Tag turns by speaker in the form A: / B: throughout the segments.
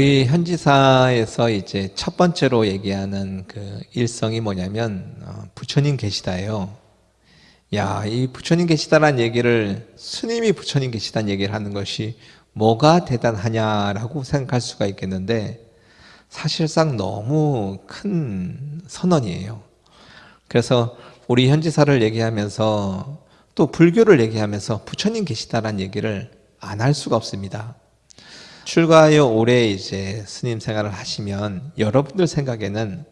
A: 우리 현지사에서 이제 첫 번째로 얘기하는 그 일성이 뭐냐면 어, 부처님 계시다예요. 야, 이 부처님 계시다란 얘기를 스님이 부처님 계시다는 얘기를 하는 것이 뭐가 대단하냐라고 생각할 수가 있겠는데 사실상 너무 큰 선언이에요. 그래서 우리 현지사를 얘기하면서 또 불교를 얘기하면서 부처님 계시다란 얘기를 안 할 수가 없습니다. 출가하여 오래 이제 스님 생활을 하시면 여러분들 생각에는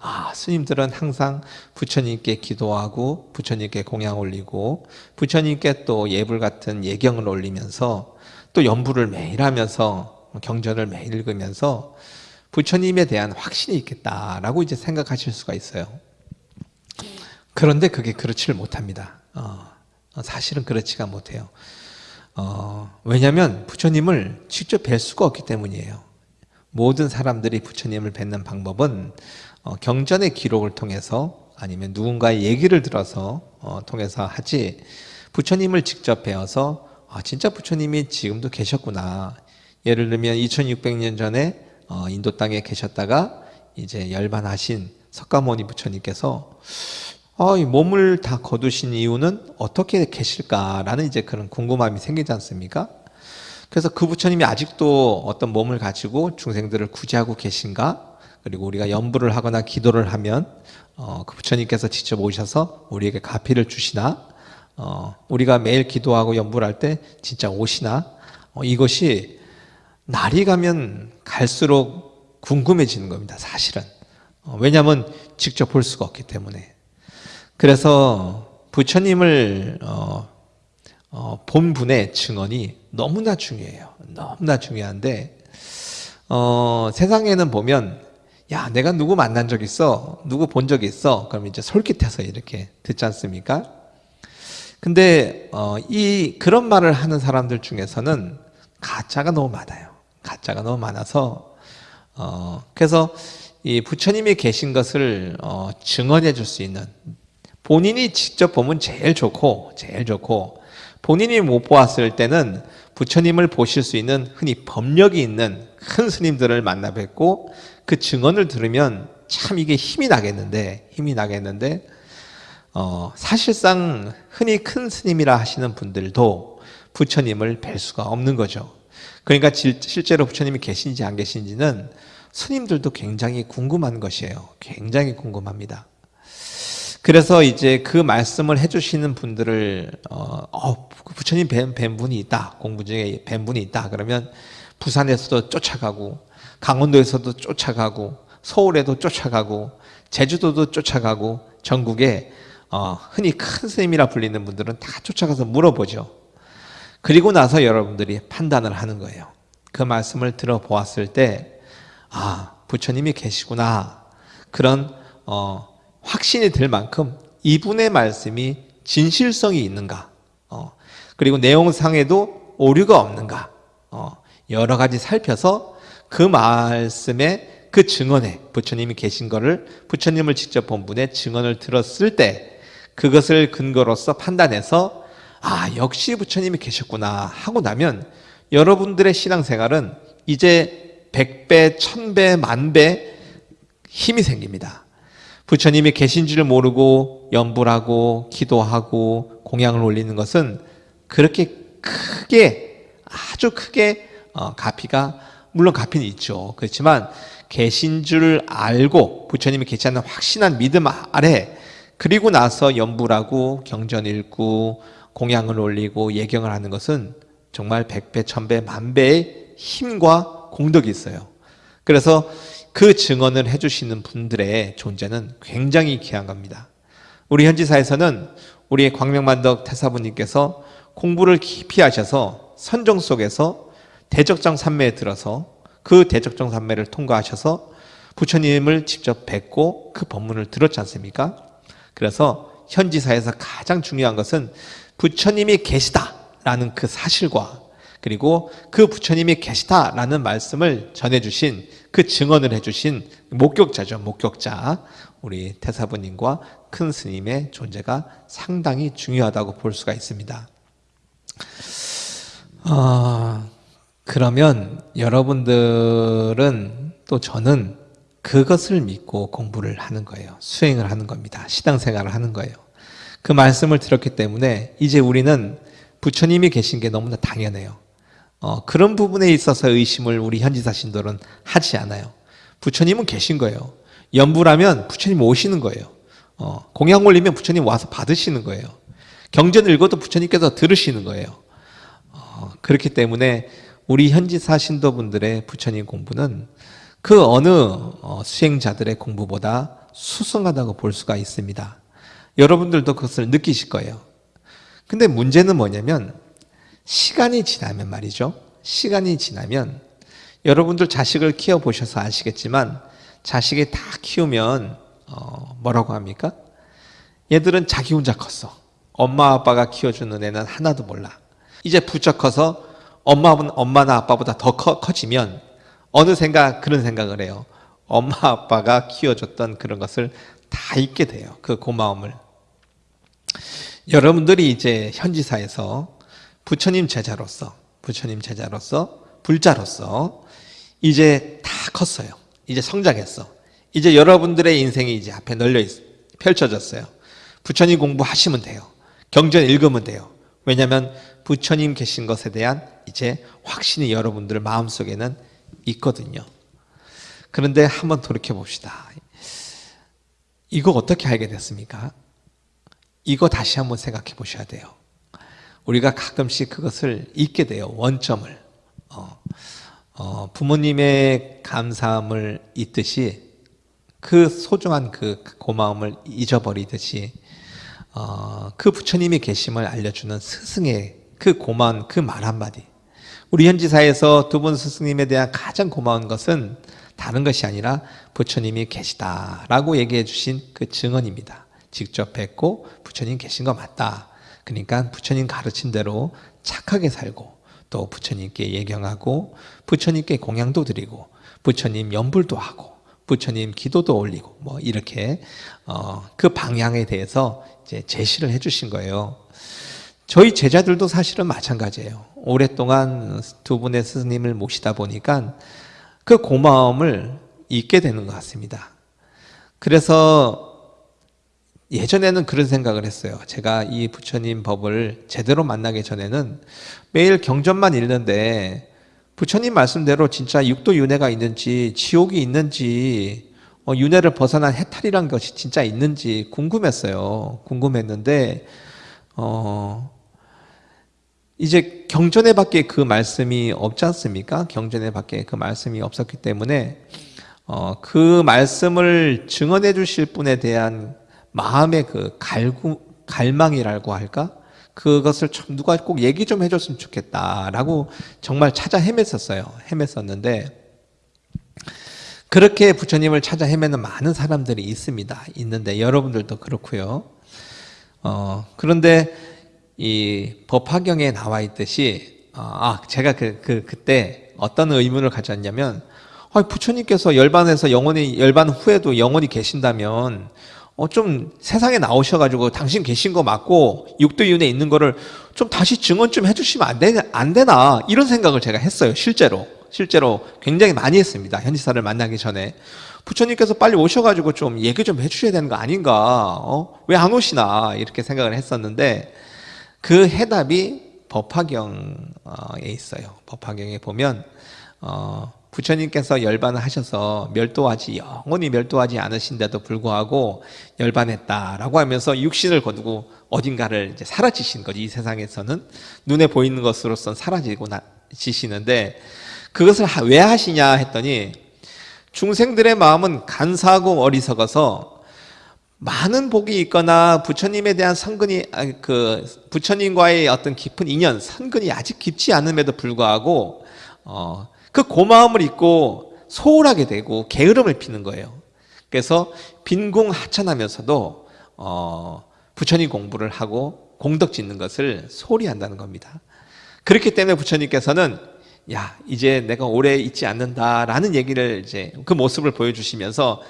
A: 아, 스님들은 항상 부처님께 기도하고 부처님께 공양 올리고 부처님께 또 예불 같은 예경을 올리면서 또 연부를 매일 하면서 경전을 매일 읽으면서 부처님에 대한 확신이 있겠다라고 이제 생각하실 수가 있어요. 그런데 그게 그렇지를 못합니다. 어, 사실은 그렇지가 못해요. 어, 왜냐하면 부처님을 직접 뵐 수가 없기 때문이에요. 모든 사람들이 부처님을 뵙는 방법은 어, 경전의 기록을 통해서 아니면 누군가의 얘기를 들어서 어, 통해서 하지 부처님을 직접 배워서 아, 진짜 부처님이 지금도 계셨구나. 예를 들면 2600년 전에 어, 인도 땅에 계셨다가 이제 열반하신 석가모니 부처님께서 어, 이 몸을 다 거두신 이유는 어떻게 계실까라는 이제 그런 궁금함이 생기지 않습니까? 그래서 그 부처님이 아직도 어떤 몸을 가지고 중생들을 구제하고 계신가? 그리고 우리가 연부를 하거나 기도를 하면 어, 그 부처님께서 직접 오셔서 우리에게 가피를 주시나? 어, 우리가 매일 기도하고 연부를 할 때 진짜 오시나? 어, 이것이 날이 가면 갈수록 궁금해지는 겁니다. 사실은. 어, 왜냐하면 직접 볼 수가 없기 때문에. 그래서 부처님을 어, 어, 본 분의 증언이 너무나 중요해요. 너무나 중요한데 어, 세상에는 보면 야 내가 누구 만난 적 있어 누구 본 적 있어 그럼 이제 솔깃해서 이렇게 듣지 않습니까? 근데 어, 이 그런 말을 하는 사람들 중에서는 가짜가 너무 많아요. 가짜가 너무 많아서 어, 그래서 이 부처님이 계신 것을 어, 증언해 줄 수 있는 본인이 직접 보면 제일 좋고 제일 좋고 본인이 못 보았을 때는 부처님을 보실 수 있는 흔히 법력이 있는 큰 스님들을 만나 뵙고 그 증언을 들으면 참 이게 힘이 나겠는데 힘이 나겠는데 어, 사실상 흔히 큰 스님이라 하시는 분들도 부처님을 뵐 수가 없는 거죠. 그러니까 실제로 부처님이 계신지 안 계신지는 스님들도 굉장히 궁금한 것이에요. 굉장히 궁금합니다. 그래서 이제 그 말씀을 해주시는 분들을 어, 어 부처님 뵌, 뵌 분이 있다 공부 중에 뵌 분이 있다 그러면 부산에서도 쫓아가고 강원도에서도 쫓아가고 서울에도 쫓아가고 제주도도 쫓아가고 전국에 어, 흔히 큰 스님이라 불리는 분들은 다 쫓아가서 물어보죠. 그리고 나서 여러분들이 판단을 하는 거예요. 그 말씀을 들어보았을 때, 아, 부처님이 계시구나. 그런, 어, 확신이 들 만큼 이분의 말씀이 진실성이 있는가 어, 그리고 내용상에도 오류가 없는가 어, 여러 가지 살펴서 그 말씀에 그 증언에 부처님이 계신 것을 부처님을 직접 본 분의 증언을 들었을 때 그것을 근거로서 판단해서 아 역시 부처님이 계셨구나 하고 나면 여러분들의 신앙생활은 이제 백배, 천배, 만배 힘이 생깁니다. 부처님이 계신 줄 모르고 연불하고 기도하고 공양을 올리는 것은 그렇게 크게 아주 크게 어, 가피가 물론 가피는 있죠. 그렇지만 계신 줄 알고 부처님이 계시 않는 확신한 믿음 아래 그리고 나서 연불하고 경전 읽고 공양을 올리고 예경을 하는 것은 정말 백배, 천배, 만배의 힘과 공덕이 있어요. 그래서 그 증언을 해주시는 분들의 존재는 굉장히 귀한 겁니다. 우리 현지사에서는 우리 광명만덕 태사부님께서 공부를 깊이 하셔서 선정 속에서 대적정 산매에 들어서 그 대적정 산매를 통과하셔서 부처님을 직접 뵙고 그 법문을 들었지 않습니까? 그래서 현지사에서 가장 중요한 것은 부처님이 계시다라는 그 사실과 그리고 그 부처님이 계시다라는 말씀을 전해주신 그 증언을 해주신 목격자죠. 목격자. 우리 태사부님과 큰 스님의 존재가 상당히 중요하다고 볼 수가 있습니다. 어, 그러면 여러분들은 또 저는 그것을 믿고 공부를 하는 거예요. 수행을 하는 겁니다. 시당생활을 하는 거예요. 그 말씀을 들었기 때문에 이제 우리는 부처님이 계신 게 너무나 당연해요. 어, 그런 부분에 있어서 의심을 우리 현지사 신도는 하지 않아요. 부처님은 계신 거예요. 연부라면 부처님 오시는 거예요. 어, 공양 올리면 부처님 와서 받으시는 거예요. 경전 읽어도 부처님께서 들으시는 거예요. 어, 그렇기 때문에 우리 현지사 신도분들의 부처님 공부는 그 어느 어, 수행자들의 공부보다 수승하다고 볼 수가 있습니다. 여러분들도 그것을 느끼실 거예요. 근데 문제는 뭐냐면 시간이 지나면 말이죠. 시간이 지나면 여러분들 자식을 키워보셔서 아시겠지만 자식이 다 키우면 어, 뭐라고 합니까? 얘들은 자기 혼자 컸어. 엄마 아빠가 키워주는 애는 하나도 몰라. 이제 부쩍 커서 엄마, 엄마나 아빠보다 더 커, 커지면 어느 생각 그런 생각을 해요. 엄마 아빠가 키워줬던 그런 것을 다 잊게 돼요. 그 고마움을. 여러분들이 이제 현지사에서 부처님 제자로서 부처님 제자로서 불자로서 이제 다 컸어요. 이제 성장했어. 이제 여러분들의 인생이 이제 앞에 널려 있, 펼쳐졌어요. 부처님 공부하시면 돼요. 경전 읽으면 돼요. 왜냐하면 부처님 계신 것에 대한 이제 확신이 여러분들 마음속에는 있거든요. 그런데 한번 돌이켜 봅시다. 이거 어떻게 알게 됐습니까? 이거 다시 한번 생각해 보셔야 돼요. 우리가 가끔씩 그것을 잊게 돼요. 원점을. 어, 어, 부모님의 감사함을 잊듯이 그 소중한 그 고마움을 잊어버리듯이 어, 그 부처님이 계심을 알려주는 스승의 그 고마운 그 말 한마디 우리 현지사에서 두 분 스승님에 대한 가장 고마운 것은 다른 것이 아니라 부처님이 계시다라고 얘기해 주신 그 증언입니다 직접 뵙고 부처님 계신 거 맞다 그러니까 부처님 가르친 대로 착하게 살고 또 부처님께 예경하고 부처님께 공양도 드리고 부처님 연불도 하고 부처님 기도도 올리고 뭐 이렇게 어, 그 방향에 대해서 이제 제시를 해주신 거예요. 저희 제자들도 사실은 마찬가지예요. 오랫동안 두 분의 스님을 모시다 보니까 그 고마움을 잊게 되는 것 같습니다. 그래서 예전에는 그런 생각을 했어요. 제가 이 부처님 법을 제대로 만나기 전에는 매일 경전만 읽는데 부처님 말씀대로 진짜 육도 윤회가 있는지 지옥이 있는지 어, 윤회를 벗어난 해탈이란 것이 진짜 있는지 궁금했어요. 궁금했는데 어, 이제 경전에 밖에 그 말씀이 없지 않습니까? 경전에 밖에 그 말씀이 없었기 때문에 어, 그 말씀을 증언해 주실 분에 대한 마음의 그 갈구, 갈망이라고 할까? 그것을 좀 누가 꼭 얘기 좀 해줬으면 좋겠다라고 정말 찾아 헤맸었어요. 헤맸었는데 그렇게 부처님을 찾아 헤매는 많은 사람들이 있습니다. 있는데 여러분들도 그렇고요. 어, 그런데 이 법화경에 나와 있듯이 어, 아 제가 그, 그 그때 어떤 의문을 가졌냐면 아, 부처님께서 열반에서 영원히 열반 후에도 영원히 계신다면 어, 좀 세상에 나오셔가지고 당신 계신 거 맞고 육도윤에 있는 거를 좀 다시 증언 좀 해주시면 안 되나, 안 되나? 이런 생각을 제가 했어요 실제로. 실제로 굉장히 많이 했습니다 현지사를 만나기 전에. 부처님께서 빨리 오셔가지고 좀 얘기 좀 해주셔야 되는 거 아닌가? 어? 왜 안 오시나? 이렇게 생각을 했었는데 그 해답이 법화경에 있어요. 법화경에 보면 어, 부처님께서 열반을 하셔서 멸도하지 영원히 멸도하지 않으신데도 불구하고 열반했다라고 하면서 육신을 거두고 어딘가를 이제 사라지신 거지. 이 세상에서는 눈에 보이는 것으로선 사라지고 지시는데 그것을 왜 하시냐 했더니 중생들의 마음은 간사하고 어리석어서 많은 복이 있거나 부처님에 대한 선근이 그 부처님과의 어떤 깊은 인연 선근이 아직 깊지 않음에도 불구하고 어, 그 고마움을 잊고 소홀하게 되고 게으름을 피는 거예요. 그래서 빈궁하천하면서도 어, 부처님 공부를 하고 공덕 짓는 것을 소홀히 한다는 겁니다. 그렇기 때문에 부처님께서는 야 이제 내가 오래 있지 않는다라는 얘기를 이제 그 모습을 보여주시면서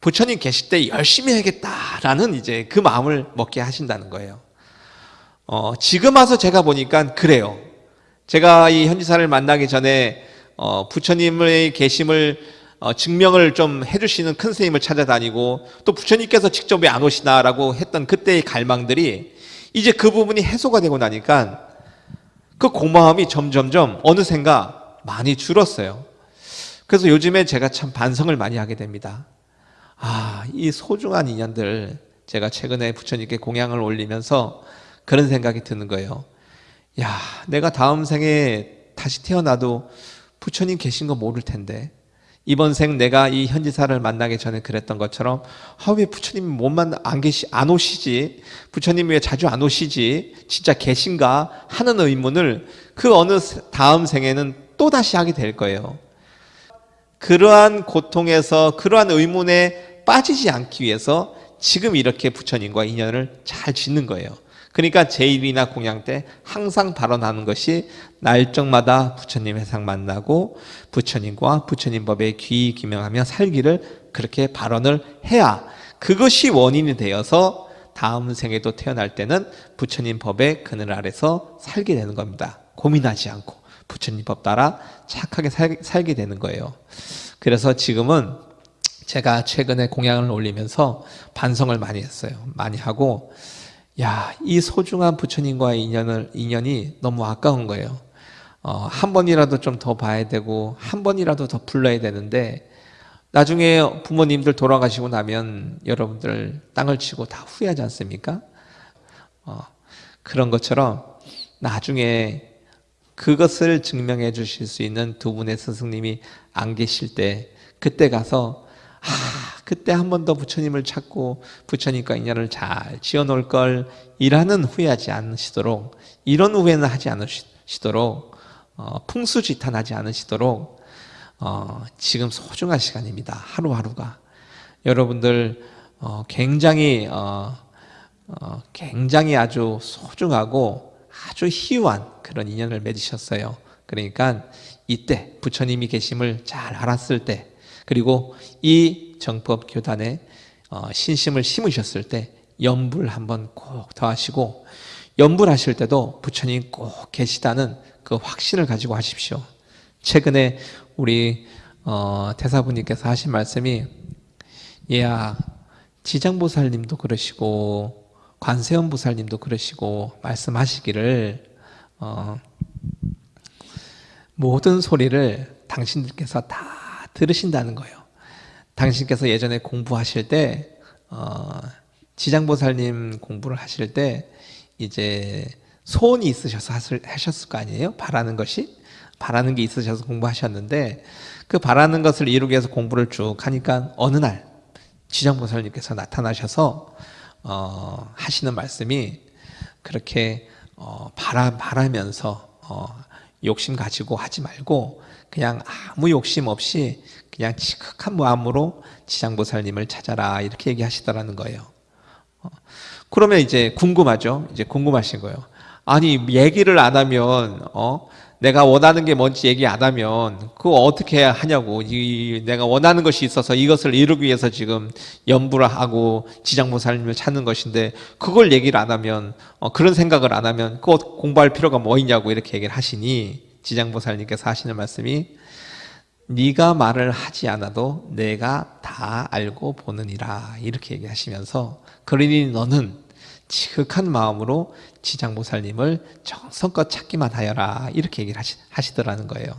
A: 부처님 계실 때 열심히 해야겠다라는 이제 그 마음을 먹게 하신다는 거예요. 어, 지금 와서 제가 보니까 그래요. 제가 이 현지사를 만나기 전에 어, 부처님의 계심을 어, 증명을 좀 해주시는 큰 스님을 찾아다니고 또 부처님께서 직접 왜 안 오시나라고 했던 그때의 갈망들이 이제 그 부분이 해소가 되고 나니까 그 고마움이 점점점 어느샌가 많이 줄었어요. 그래서 요즘에 제가 참 반성을 많이 하게 됩니다. 아, 이 소중한 인연들 제가 최근에 부처님께 공양을 올리면서 그런 생각이 드는 거예요. 야, 내가 다음 생에 다시 태어나도 부처님 계신 거 모를 텐데 이번 생 내가 이 현지사를 만나기 전에 그랬던 것처럼 아, 왜 부처님이 몸만 안 계시 안 오시지? 부처님이 왜 자주 안 오시지? 진짜 계신가 하는 의문을 그 어느 다음 생에는 또 다시 하게 될 거예요. 그러한 고통에서 그러한 의문에 빠지지 않기 위해서 지금 이렇게 부처님과 인연을 잘 짓는 거예요. 그러니까 제일이나 공양 때 항상 발언하는 것이 날정마다 부처님 회상 만나고 부처님과 부처님 법에 귀 기명하며 살기를 그렇게 발언을 해야 그것이 원인이 되어서 다음 생에도 태어날 때는 부처님 법의 그늘 아래서 살게 되는 겁니다. 고민하지 않고 부처님 법 따라 착하게 살, 살게 되는 거예요. 그래서 지금은 제가 최근에 공양을 올리면서 반성을 많이 했어요. 많이 하고 야, 이 소중한 부처님과의 인연을, 인연이 너무 아까운 거예요. 어, 한 번이라도 좀 더 봐야 되고, 한 번이라도 더 불러야 되는데, 나중에 부모님들 돌아가시고 나면 여러분들 땅을 치고 다 후회하지 않습니까? 어, 그런 것처럼 나중에 그것을 증명해 주실 수 있는 두 분의 스승님이 안 계실 때, 그때 가서, 아, 그때 한 번 더 부처님을 찾고 부처님과 인연을 잘 지어놓을 걸 이라는 후회하지 않으시도록 이런 후회는 하지 않으시도록 어, 풍수지탄하지 않으시도록 어, 지금 소중한 시간입니다. 하루하루가 여러분들 어, 굉장히 어, 어, 굉장히 아주 소중하고 아주 희유한 그런 인연을 맺으셨어요. 그러니까 이때 부처님이 계심을 잘 알았을 때 그리고 이 정법 교단에 어, 신심을 심으셨을 때 염불 한번 꼭 더 하시고 염불하실 때도 부처님 꼭 계시다는 그 확신을 가지고 하십시오. 최근에 우리 어, 대사부님께서 하신 말씀이 얘야 지장보살님도 그러시고 관세음보살님도 그러시고 말씀하시기를 어, 모든 소리를 당신들께서 다 들으신다는 거예요. 당신께서 예전에 공부하실 때 어, 지장보살님 공부를 하실 때 이제 소원이 있으셔서 하셨을 거 아니에요? 바라는 것이 바라는 게 있으셔서 공부하셨는데 그 바라는 것을 이루기 위해서 공부를 쭉 하니까 어느 날 지장보살님께서 나타나셔서 어, 하시는 말씀이 그렇게 어, 바라 바라면서 어, 욕심 가지고 하지 말고 그냥 아무 욕심 없이 그냥 지극한 마음으로 지장보살님을 찾아라 이렇게 얘기하시더라는 거예요. 어, 그러면 이제 궁금하죠. 이제 궁금하신 거예요. 아니 얘기를 안 하면 어 내가 원하는 게 뭔지 얘기 안 하면 그거 어떻게 하냐고 이 내가 원하는 것이 있어서 이것을 이루기 위해서 지금 연부를 하고 지장보살님을 찾는 것인데 그걸 얘기를 안 하면 어, 그런 생각을 안 하면 꼭 공부할 필요가 뭐 있냐고 이렇게 얘기를 하시니 지장보살님께서 하시는 말씀이 네가 말을 하지 않아도 내가 다 알고 보느니라. 이렇게 얘기하시면서 그러니 너는 지극한 마음으로 지장보살님을 정성껏 찾기만 하여라. 이렇게 얘기를 하시, 더라는 거예요.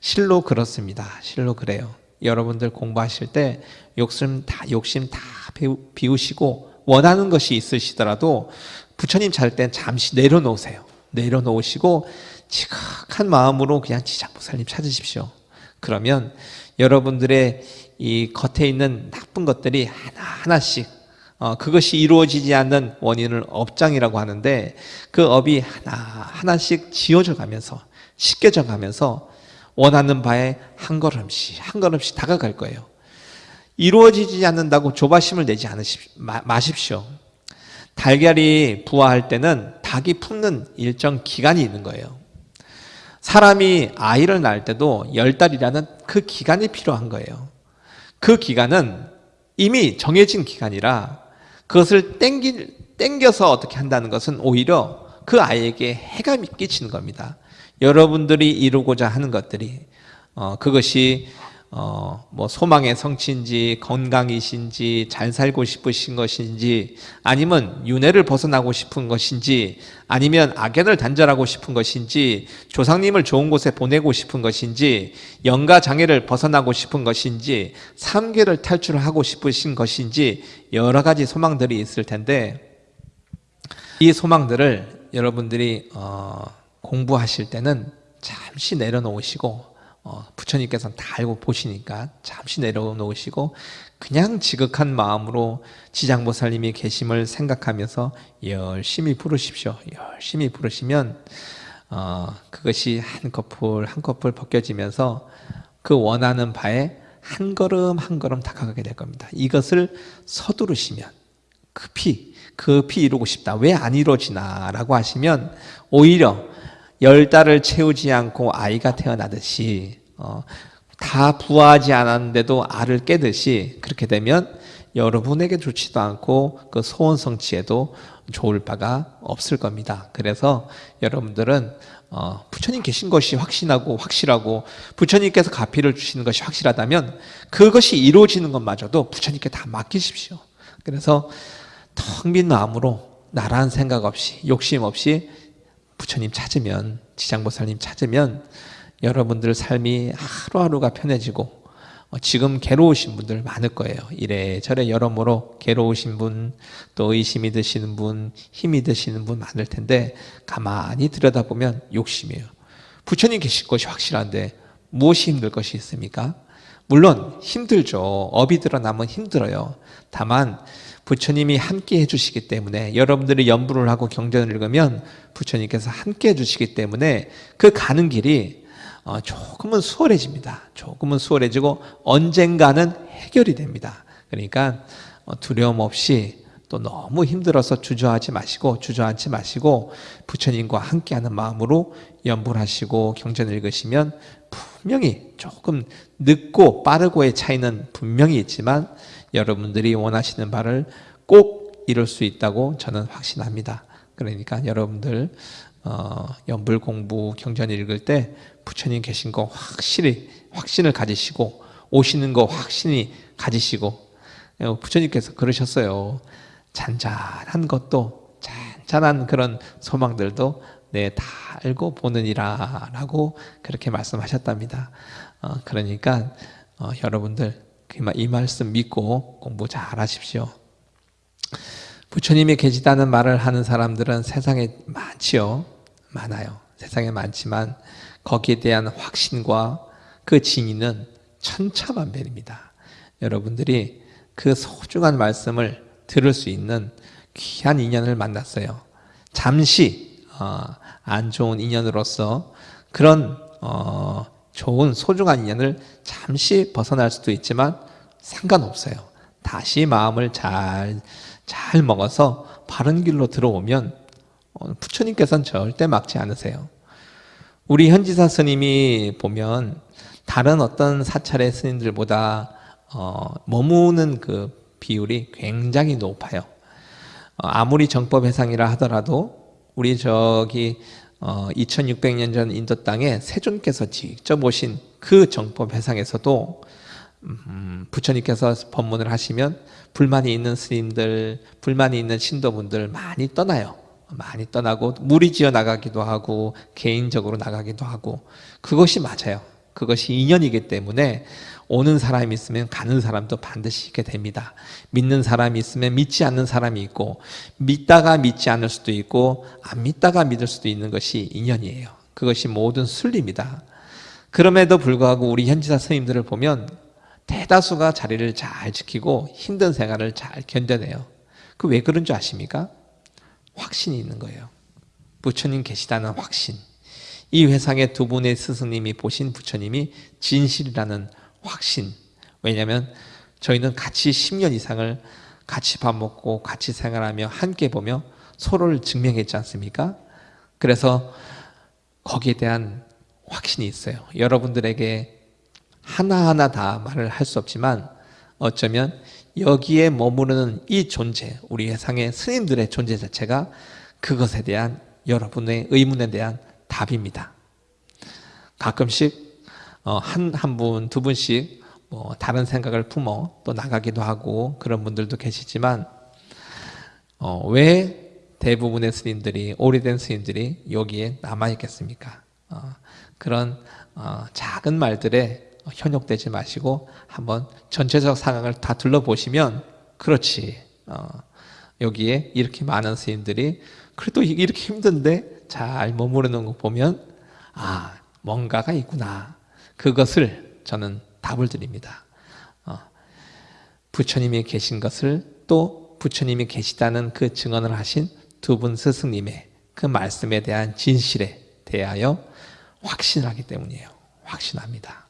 A: 실로 그렇습니다. 실로 그래요. 여러분들 공부하실 때 욕심 다 욕심 다 비우시고 원하는 것이 있으시더라도 부처님 찾을 땐 잠시 내려놓으세요. 내려놓으시고 지극한 마음으로 그냥 지장보살님 찾으십시오 그러면 여러분들의 이 겉에 있는 나쁜 것들이 하나하나씩 어, 그것이 이루어지지 않는 원인을 업장이라고 하는데 그 업이 하나하나씩 지워져 가면서 씻겨져 가면서 원하는 바에 한 걸음씩 한 걸음씩 다가갈 거예요. 이루어지지 않는다고 조바심을 내지 않으십, 마, 마십시오. 달걀이 부화할 때는 닭이 품는 일정 기간이 있는 거예요. 사람이 아이를 낳을 때도 열 달이라는 그 기간이 필요한 거예요. 그 기간은 이미 정해진 기간이라 그것을 땡기, 땡겨서 어떻게 한다는 것은 오히려 그 아이에게 해가 끼치는 겁니다. 여러분들이 이루고자 하는 것들이 어, 그것이 어, 뭐 소망의 성취인지 건강이신지 잘 살고 싶으신 것인지 아니면 윤회를 벗어나고 싶은 것인지 아니면 악연을 단절하고 싶은 것인지 조상님을 좋은 곳에 보내고 싶은 것인지 영가 장애를 벗어나고 싶은 것인지 삼계를 탈출하고 싶으신 것인지 여러 가지 소망들이 있을 텐데 이 소망들을 여러분들이 어, 공부하실 때는 잠시 내려놓으시고 어, 부처님께서는 다 알고 보시니까 잠시 내려놓으시고 그냥 지극한 마음으로 지장보살님이 계심을 생각하면서 열심히 부르십시오. 열심히 부르시면 어, 그것이 한 커플 한 커플 벗겨지면서 그 원하는 바에 한 걸음 한 걸음 다가가게 될 겁니다. 이것을 서두르시면 급히 급히 이루고 싶다. 왜 안 이루어지나? 라고 하시면 오히려 열 달을 채우지 않고 아이가 태어나듯이 어, 다 부화하지 않았는데도 알을 깨듯이 그렇게 되면 여러분에게 좋지도 않고 그 소원 성취에도 좋을 바가 없을 겁니다. 그래서 여러분들은 어, 부처님 계신 것이 확신하고 확실하고 부처님께서 가피를 주시는 것이 확실하다면 그것이 이루어지는 것마저도 부처님께 다 맡기십시오. 그래서 텅 빈 마음으로 나란 생각 없이 욕심 없이 부처님 찾으면 지장보살님 찾으면 여러분들 삶이 하루하루가 편해지고 어, 지금 괴로우신 분들 많을 거예요. 이래저래 여러모로 괴로우신 분, 또 의심이 드시는 분, 힘이 드시는 분 많을 텐데 가만히 들여다보면 욕심이에요. 부처님 계실 것이 확실한데 무엇이 힘들 것이 있습니까? 물론 힘들죠. 업이 드러나면 힘들어요. 다만 부처님이 함께 해주시기 때문에 여러분들이 연부를 하고 경전을 읽으면 부처님께서 함께 해주시기 때문에 그 가는 길이 어, 조금은 수월해집니다. 조금은 수월해지고 언젠가는 해결이 됩니다. 그러니까 어, 두려움 없이 또 너무 힘들어서 주저하지 마시고 주저앉지 마시고 부처님과 함께하는 마음으로 연불 하시고 경전을 읽으시면 분명히 조금 늦고 빠르고의 차이는 분명히 있지만 여러분들이 원하시는 바를 꼭 이룰 수 있다고 저는 확신합니다. 그러니까 여러분들 어, 연불 공부 경전 읽을 때 부처님 계신 거 확실히 확신을 가지시고 오시는 거 확신히 가지시고 어, 부처님께서 그러셨어요. 잔잔한 것도 잔잔한 그런 소망들도 네, 다 알고 보느니라 라고 그렇게 말씀하셨답니다. 어, 그러니까 어, 여러분들 그 이 말씀 믿고 공부 잘 하십시오. 부처님이 계시다는 말을 하는 사람들은 세상에 많지요. 많아요. 세상에 많지만 거기에 대한 확신과 그 진위는 천차만별입니다. 여러분들이 그 소중한 말씀을 들을 수 있는 귀한 인연을 만났어요. 잠시 어, 안 좋은 인연으로서 그런 어, 좋은 소중한 인연을 잠시 벗어날 수도 있지만 상관없어요. 다시 마음을 잘, 잘 먹어서 바른 길로 들어오면 어, 부처님께서는 절대 막지 않으세요. 우리 현지사 스님이 보면 다른 어떤 사찰의 스님들보다 어, 머무는 그 비율이 굉장히 높아요. 어, 아무리 정법 회상이라 하더라도 우리 저기 어, 2600년 전 인도 땅에 세존께서 직접 오신 그 정법 회상에서도 음, 부처님께서 법문을 하시면 불만이 있는 스님들, 불만이 있는 신도분들 많이 떠나요. 많이 떠나고 무리 지어 나가기도 하고 개인적으로 나가기도 하고 그것이 맞아요. 그것이 인연이기 때문에 오는 사람이 있으면 가는 사람도 반드시 있게 됩니다. 믿는 사람이 있으면 믿지 않는 사람이 있고 믿다가 믿지 않을 수도 있고 안 믿다가 믿을 수도 있는 것이 인연이에요. 그것이 모든 순리입니다. 그럼에도 불구하고 우리 현지사 스님들을 보면 대다수가 자리를 잘 지키고 힘든 생활을 잘 견뎌내요. 그 왜 그런 줄 아십니까? 확신이 있는 거예요. 부처님 계시다는 확신. 이 회상의 두 분의 스승님이 보신 부처님이 진실이라는 확신. 왜냐하면 저희는 같이 10년 이상을 같이 밥 먹고 같이 생활하며 함께 보며 서로를 증명했지 않습니까? 그래서 거기에 대한 확신이 있어요. 여러분들에게 하나하나 다 말을 할 수 없지만 어쩌면 여기에 머무르는 이 존재, 우리 회상의 스님들의 존재 자체가 그것에 대한 여러분의 의문에 대한 답입니다. 가끔씩 어, 한, 한 분, 두 분씩 뭐 다른 생각을 품어 또 나가기도 하고 그런 분들도 계시지만 어, 왜 대부분의 스님들이 오래된 스님들이 여기에 남아 있겠습니까? 어, 그런 어, 작은 말들에 현혹되지 마시고 한번 전체적 상황을 다 둘러보시면 그렇지 어, 여기에 이렇게 많은 스님들이 그래도 이렇게 힘든데 잘 머무르는 거 보면 아 뭔가가 있구나 그것을 저는 답을 드립니다. 어, 부처님이 계신 것을 또 부처님이 계시다는 그 증언을 하신 두 분 스승님의 그 말씀에 대한 진실에 대하여 확신하기 때문이에요. 확신합니다.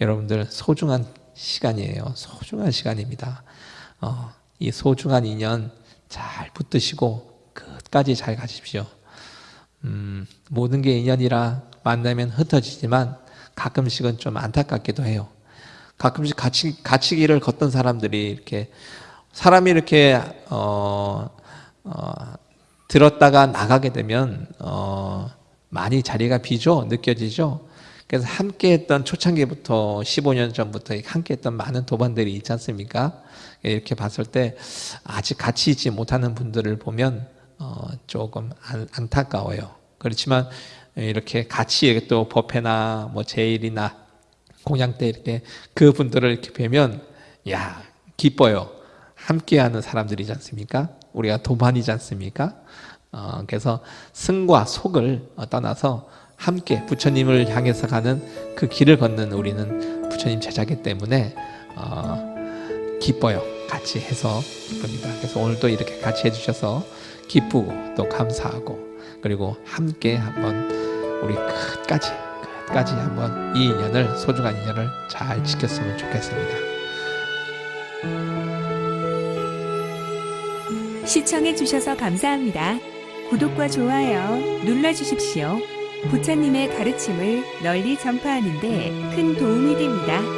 A: 여러분들 소중한 시간이에요. 소중한 시간입니다. 어, 이 소중한 인연 잘 붙드시고 끝까지 잘 가십시오. 음, 모든 게 인연이라 만나면 흩어지지만 가끔씩은 좀 안타깝기도 해요. 가끔씩 같이 같이 길을 걷던 사람들이 이렇게 사람이 이렇게 어, 어, 들었다가 나가게 되면 어, 많이 자리가 비죠 느껴지죠. 그래서 함께했던 초창기부터 15년 전부터 함께했던 많은 도반들이 있지 않습니까? 이렇게 봤을 때 아직 같이 있지 못하는 분들을 보면 어, 조금 안, 안타까워요. 그렇지만 이렇게 같이 또 법회나 뭐 제일이나 공양 때 이렇게 그 분들을 이렇게 뵈면 야 기뻐요. 함께하는 사람들이지 않습니까? 우리가 도반이지 않습니까? 어, 그래서 승과 속을 떠나서 함께 부처님을 향해서 가는 그 길을 걷는 우리는 부처님 제자기 때문에 어, 기뻐요. 같이 해서 기쁩니다. 그래서 오늘도 이렇게 같이 해주셔서 기쁘고 또 감사하고 그리고 함께 한번 우리 끝까지 끝까지 한번 이 인연을 소중한 인연을 잘 지켰으면 좋겠습니다.
B: 시청해 주셔서 감사합니다. 구독과 좋아요 눌러 주십시오. 부처님의 가르침을 널리 전파하는 데 큰 도움이 됩니다.